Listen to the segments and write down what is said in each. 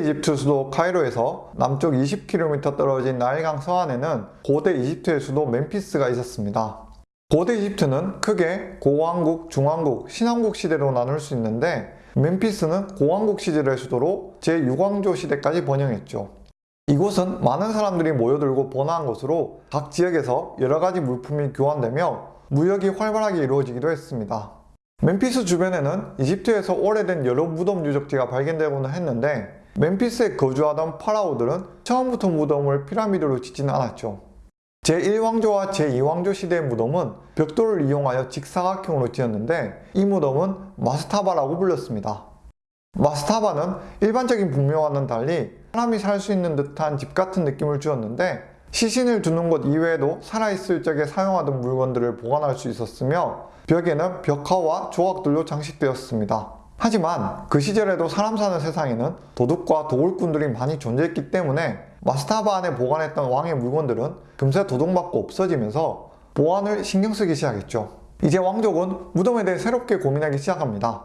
이집트 수도 카이로에서 남쪽 20km 떨어진 나일강 서안에는 고대 이집트의 수도 멤피스가 있었습니다. 고대 이집트는 크게 고왕국, 중왕국, 신왕국 시대로 나눌 수 있는데 멤피스는 고왕국 시절의 수도로 제6왕조 시대까지 번영했죠. 이곳은 많은 사람들이 모여들고 번화한 곳으로 각 지역에서 여러 가지 물품이 교환되며 무역이 활발하게 이루어지기도 했습니다. 멤피스 주변에는 이집트에서 오래된 여러 무덤 유적지가 발견되고는 했는데 멤피스에 거주하던 파라오들은 처음부터 무덤을 피라미드로 짓지는 않았죠. 제1왕조와 제2왕조 시대의 무덤은 벽돌을 이용하여 직사각형으로 지었는데 이 무덤은 마스타바라고 불렸습니다. 마스타바는 일반적인 분묘와는 달리 사람이 살 수 있는 듯한 집 같은 느낌을 주었는데 시신을 두는 곳 이외에도 살아있을 적에 사용하던 물건들을 보관할 수 있었으며 벽에는 벽화와 조각들로 장식되었습니다. 하지만 그 시절에도 사람 사는 세상에는 도둑과 도굴꾼들이 많이 존재했기 때문에 마스타바 안에 보관했던 왕의 물건들은 금세 도둑맞고 없어지면서 보안을 신경 쓰기 시작했죠. 이제 왕족은 무덤에 대해 새롭게 고민하기 시작합니다.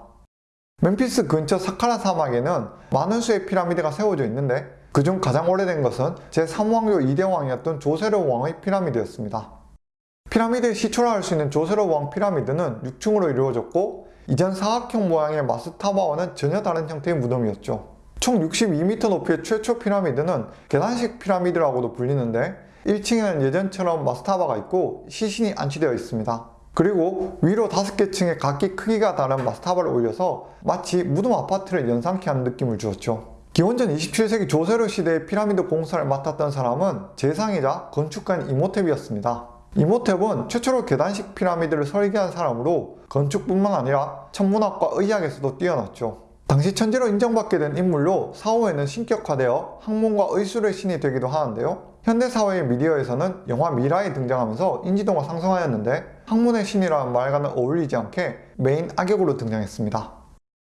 멤피스 근처 사카라 사막에는 많은 수의 피라미드가 세워져 있는데 그중 가장 오래된 것은 제3왕조 2대 왕이었던 조세르 왕의 피라미드였습니다. 피라미드의 시초라 할 수 있는 조세르 왕 피라미드는 6층으로 이루어졌고 이전 사각형 모양의 마스타바와는 전혀 다른 형태의 무덤이었죠. 총 62m 높이의 최초 피라미드는 계단식 피라미드라고도 불리는데 1층에는 예전처럼 마스타바가 있고 시신이 안치되어 있습니다. 그리고 위로 5개 층에 각기 크기가 다른 마스타바를 올려서 마치 무덤 아파트를 연상케 하는 느낌을 주었죠. 기원전 27세기 조세르 시대의 피라미드 공사를 맡았던 사람은 재상이자 건축가인 이모텝이었습니다. 이모텝은 최초로 계단식 피라미드를 설계한 사람으로 건축뿐만 아니라 천문학과 의학에서도 뛰어났죠. 당시 천재로 인정받게 된 인물로 사후에는 신격화되어 학문과 의술의 신이 되기도 하는데요. 현대사회의 미디어에서는 영화 미라에 등장하면서 인지도가 상승하였는데 학문의 신이라는 말과는 어울리지 않게 메인 악역으로 등장했습니다.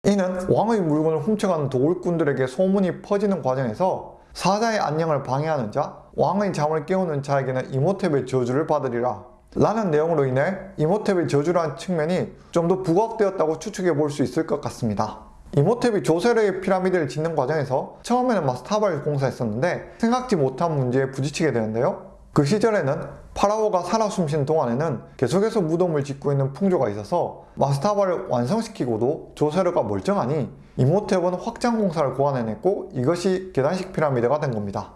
이는 왕의 물건을 훔쳐가는 도굴꾼들에게 소문이 퍼지는 과정에서 사자의 안녕을 방해하는 자, 왕의 잠을 깨우는 자에게는 이모탭의 저주를 받으리라 라는 내용으로 인해 이모탭의 저주라는 측면이 좀 더 부각되었다고 추측해 볼 수 있을 것 같습니다. 이모탭이 조세르의 피라미드를 짓는 과정에서 처음에는 마스타바를 공사했었는데 생각지 못한 문제에 부딪히게 되는데요. 그 시절에는 파라오가 살아 숨쉬는 동안에는 계속해서 무덤을 짓고 있는 풍조가 있어서 마스타바를 완성시키고도 조세르가 멀쩡하니 이모탭은 확장 공사를 고안해냈고 이것이 계단식 피라미드가 된 겁니다.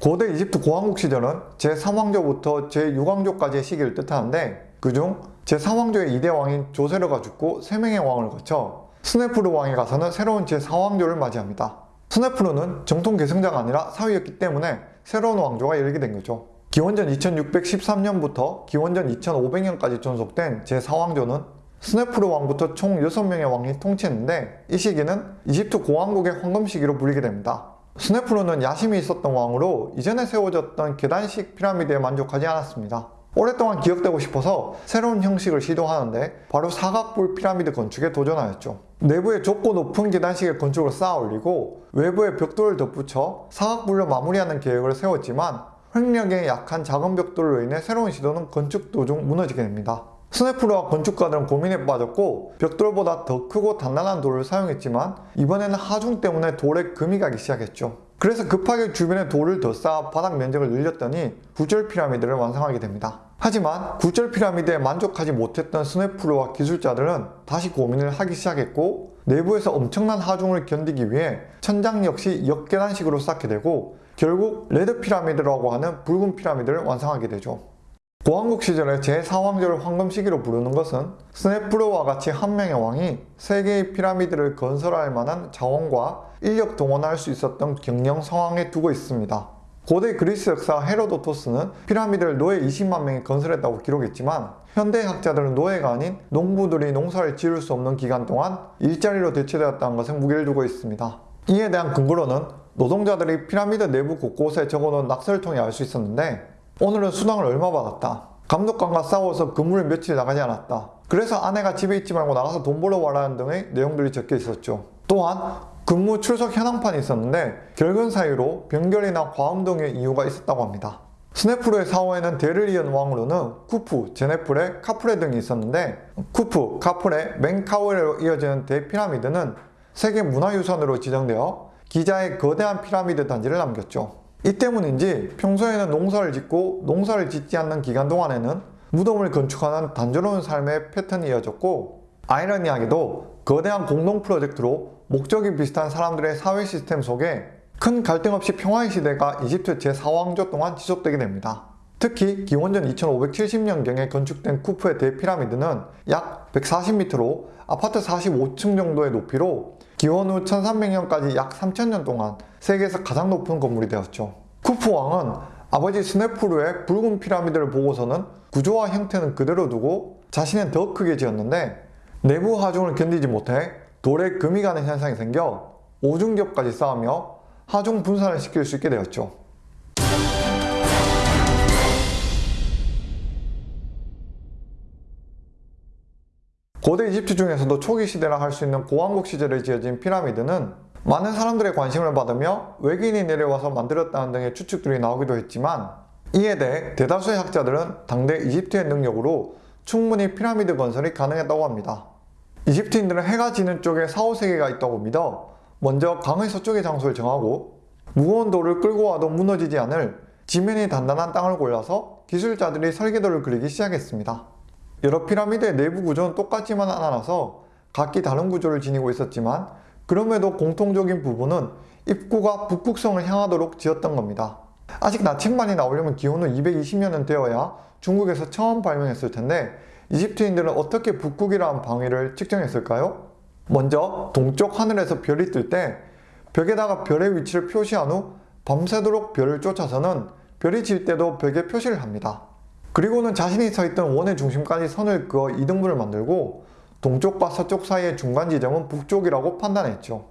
고대 이집트 고왕국 시절은 제3왕조부터 제6왕조까지의 시기를 뜻하는데 그중 제3왕조의 2대 왕인 조세르가 죽고 3명의 왕을 거쳐 스네프르 왕에 가서는 새로운 제4왕조를 맞이합니다. 스네프르는 정통 계승자가 아니라 사위였기 때문에 새로운 왕조가 열리게 된 거죠. 기원전 2613년부터 기원전 2500년까지 존속된 제4왕조는 스네프르 왕부터 총 6명의 왕이 통치했는데 이 시기는 이집트 고왕국의 황금 시기로 불리게 됩니다. 스네프르는 야심이 있었던 왕으로 이전에 세워졌던 계단식 피라미드에 만족하지 않았습니다. 오랫동안 기억되고 싶어서 새로운 형식을 시도하는데 바로 사각불 피라미드 건축에 도전하였죠. 내부에 좁고 높은 계단식의 건축을 쌓아 올리고 외부에 벽돌을 덧붙여 사각불로 마무리하는 계획을 세웠지만 횡력에 약한 작은 벽돌로 인해 새로운 시도는 건축 도중 무너지게 됩니다. 스네프르와 건축가들은 고민에 빠졌고 벽돌보다 더 크고 단단한 돌을 사용했지만 이번에는 하중 때문에 돌에 금이 가기 시작했죠. 그래서 급하게 주변에 돌을 더 쌓아 바닥 면적을 늘렸더니 굴절 피라미드를 완성하게 됩니다. 하지만 굴절 피라미드에 만족하지 못했던 스네프르와 기술자들은 다시 고민을 하기 시작했고 내부에서 엄청난 하중을 견디기 위해 천장 역시 역계단식으로 쌓게 되고 결국 레드 피라미드라고 하는 붉은 피라미드를 완성하게 되죠. 고왕국 시절의 제4왕조를 황금 시기로 부르는 것은 스네프르와 같이 한 명의 왕이 세 개의 피라미드를 건설할 만한 자원과 인력 동원할 수 있었던 경영 상황에 두고 있습니다. 고대 그리스 역사 헤로도토스는 피라미드를 노예 20만 명이 건설했다고 기록했지만 현대 학자들은 노예가 아닌 농부들이 농사를 지을 수 없는 기간 동안 일자리로 대체되었다는 것에 무게를 두고 있습니다. 이에 대한 근거로는 노동자들이 피라미드 내부 곳곳에 적어놓은 낙설통에 알수 있었는데 오늘은 수당을 얼마 받았다. 감독관과 싸워서 근무를 며칠 나가지 않았다. 그래서 아내가 집에 있지 말고 나가서 돈 벌어 와라는 등의 내용들이 적혀 있었죠. 또한 근무 출석 현황판이 있었는데 결근 사유로 병결이나 과음 등의 이유가 있었다고 합니다. 스네프르의 사후에는 대를 이은 왕으로는 쿠프, 제네프레, 카프레 등이 있었는데 쿠프, 카프레, 멘카우레로 이어지는 대피라미드는 세계 문화유산으로 지정되어 기자의 거대한 피라미드 단지를 남겼죠. 이 때문인지 평소에는 농사를 짓고 농사를 짓지 않는 기간 동안에는 무덤을 건축하는 단조로운 삶의 패턴이 이어졌고 아이러니하게도 거대한 공동 프로젝트로 목적이 비슷한 사람들의 사회 시스템 속에 큰 갈등 없이 평화의 시대가 이집트 제4왕조 동안 지속되게 됩니다. 특히 기원전 2570년경에 건축된 쿠프의 대피라미드는 약 140m로 아파트 45층 정도의 높이로 기원 후 1300년까지 약 3000년 동안 세계에서 가장 높은 건물이 되었죠. 쿠프 왕은 아버지 스네프루의 붉은 피라미드를 보고서는 구조와 형태는 그대로 두고 자신은 더 크게 지었는데 내부 하중을 견디지 못해 돌에 금이 가는 현상이 생겨 오중겹까지 쌓으며 하중 분산을 시킬 수 있게 되었죠. 고대 이집트 중에서도 초기 시대라 할 수 있는 고왕국 시절에 지어진 피라미드는 많은 사람들의 관심을 받으며 외계인이 내려와서 만들었다는 등의 추측들이 나오기도 했지만 이에 대해 대다수의 학자들은 당대 이집트의 능력으로 충분히 피라미드 건설이 가능했다고 합니다. 이집트인들은 해가 지는 쪽에 사후세계가 있다고 믿어 먼저 강의 서쪽의 장소를 정하고 무거운 돌을 끌고 와도 무너지지 않을 지면이 단단한 땅을 골라서 기술자들이 설계도를 그리기 시작했습니다. 여러 피라미드의 내부 구조는 똑같지만 않아서 각기 다른 구조를 지니고 있었지만 그럼에도 공통적인 부분은 입구가 북극성을 향하도록 지었던 겁니다. 아직 나침반이 나오려면 후 220년은 되어야 중국에서 처음 발명했을 텐데 이집트인들은 어떻게 북극이라는 방위를 측정했을까요? 먼저 동쪽 하늘에서 별이 뜰 때 벽에다가 별의 위치를 표시한 후 밤새도록 별을 쫓아서는 별이 질 때도 벽에 표시를 합니다. 그리고는 자신이 서 있던 원의 중심까지 선을 그어 이등분을 만들고 동쪽과 서쪽 사이의 중간 지점은 북쪽이라고 판단했죠.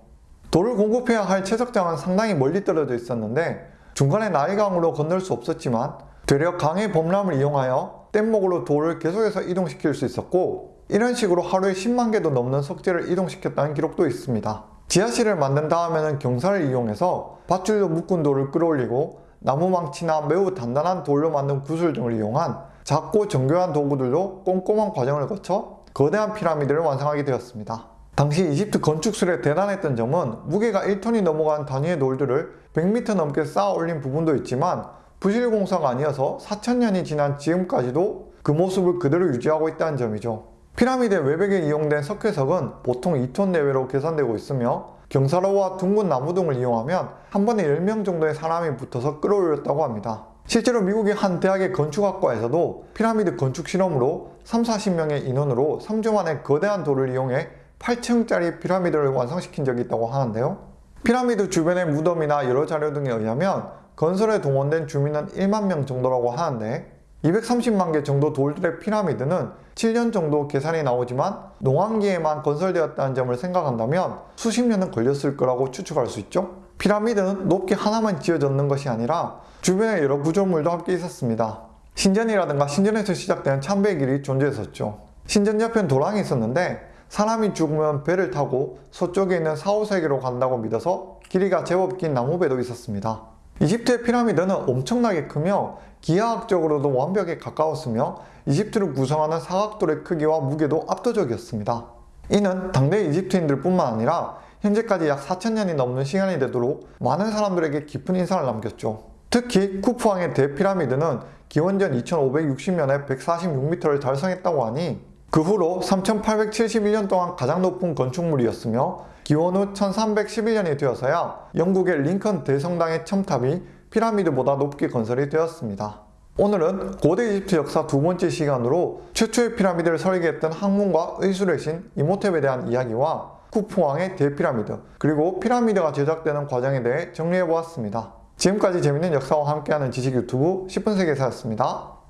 돌을 공급해야 할 채석장은 상당히 멀리 떨어져 있었는데 중간에 나일강으로 건널 수 없었지만 되려 강의 범람을 이용하여 뗏목으로 돌을 계속해서 이동시킬 수 있었고 이런 식으로 하루에 10만 개도 넘는 석재를 이동시켰다는 기록도 있습니다. 지하실을 만든 다음에는 경사를 이용해서 밧줄로 묶은 돌을 끌어올리고 나무망치나 매우 단단한 돌로 만든 구슬 등을 이용한 작고 정교한 도구들로 꼼꼼한 과정을 거쳐 거대한 피라미드를 완성하게 되었습니다. 당시 이집트 건축술에 대단했던 점은 무게가 1톤이 넘어간 단위의 돌들을 100m 넘게 쌓아 올린 부분도 있지만 부실 공사가 아니어서 4천년이 지난 지금까지도 그 모습을 그대로 유지하고 있다는 점이죠. 피라미드 외벽에 이용된 석회석은 보통 2톤 내외로 계산되고 있으며 경사로와 둥근 나무 등을 이용하면 한 번에 10명 정도의 사람이 붙어서 끌어올렸다고 합니다. 실제로 미국의 한 대학의 건축학과에서도 피라미드 건축 실험으로 3, 40명의 인원으로 3주 만에 거대한 돌을 이용해 8층짜리 피라미드를 완성시킨 적이 있다고 하는데요. 피라미드 주변의 무덤이나 여러 자료 등에 의하면 건설에 동원된 주민은 1만 명 정도라고 하는데 230만 개 정도 돌들의 피라미드는 7년 정도 계산이 나오지만 농왕기에만 건설되었다는 점을 생각한다면 수십 년은 걸렸을 거라고 추측할 수 있죠. 피라미드는 높게 하나만 지어졌는 것이 아니라 주변에 여러 구조물도 함께 있었습니다. 신전이라든가 신전에서 시작된 참배의 길이 존재했었죠. 신전 옆엔 도랑이 있었는데 사람이 죽으면 배를 타고 서쪽에 있는 사후세계로 간다고 믿어서 길이가 제법 긴 나무배도 있었습니다. 이집트의 피라미드는 엄청나게 크며 기하학적으로도 완벽에 가까웠으며 이집트를 구성하는 사각돌의 크기와 무게도 압도적이었습니다. 이는 당대 이집트인들 뿐만 아니라 현재까지 약 4천년이 넘는 시간이 되도록 많은 사람들에게 깊은 인상을 남겼죠. 특히 쿠프왕의 대피라미드는 기원전 2560년에 146m를 달성했다고 하니 그 후로 3871년 동안 가장 높은 건축물이었으며 기원 후 1311년이 되어서야 영국의 링컨 대성당의 첨탑이 피라미드보다 높게 건설이 되었습니다. 오늘은 고대 이집트 역사 두 번째 시간으로 최초의 피라미드를 설계했던 학문과 의술의 신 이모텝에 대한 이야기와 쿠프왕의 대피라미드 그리고 피라미드가 제작되는 과정에 대해 정리해보았습니다. 지금까지 재밌는 역사와 함께하는 지식 유튜브 10분 세계사였습니다.